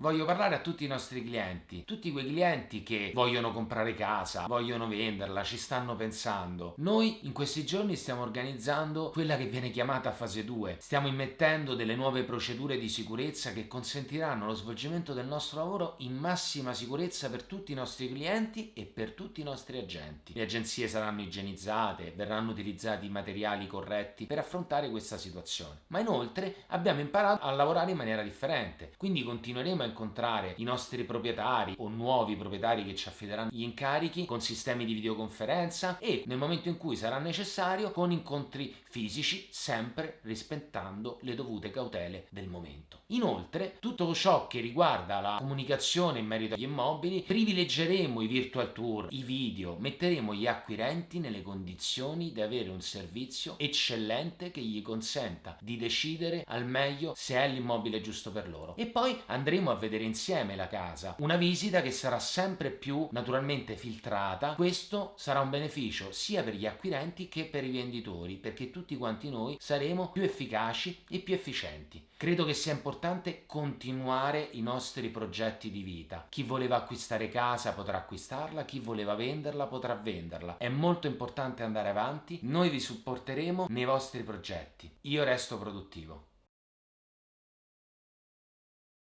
Voglio parlare a tutti i nostri clienti, tutti quei clienti che vogliono comprare casa, vogliono venderla, ci stanno pensando. Noi in questi giorni stiamo organizzando quella che viene chiamata fase 2. Stiamo immettendo delle nuove procedure di sicurezza che consentiranno lo svolgimento del nostro lavoro in massima sicurezza per tutti i nostri clienti e per tutti i nostri agenti. Le agenzie saranno igienizzate, verranno utilizzati i materiali corretti per affrontare questa situazione. Ma inoltre abbiamo imparato a lavorare in maniera differente, quindi continueremo a incontrare i nostri proprietari o nuovi proprietari che ci affideranno gli incarichi con sistemi di videoconferenza e nel momento in cui sarà necessario con incontri fisici sempre rispettando le dovute cautele del momento. Inoltre tutto ciò che riguarda la comunicazione in merito agli immobili privilegeremo i virtual tour, i video, metteremo gli acquirenti nelle condizioni di avere un servizio eccellente che gli consenta di decidere al meglio se è l'immobile giusto per loro e poi andremo a vedere insieme la casa. Una visita che sarà sempre più naturalmente filtrata. Questo sarà un beneficio sia per gli acquirenti che per i venditori perché tutti quanti noi saremo più efficaci e più efficienti. Credo che sia importante continuare i nostri progetti di vita. Chi voleva acquistare casa potrà acquistarla, chi voleva venderla potrà venderla. È molto importante andare avanti, noi vi supporteremo nei vostri progetti. Io resto produttivo.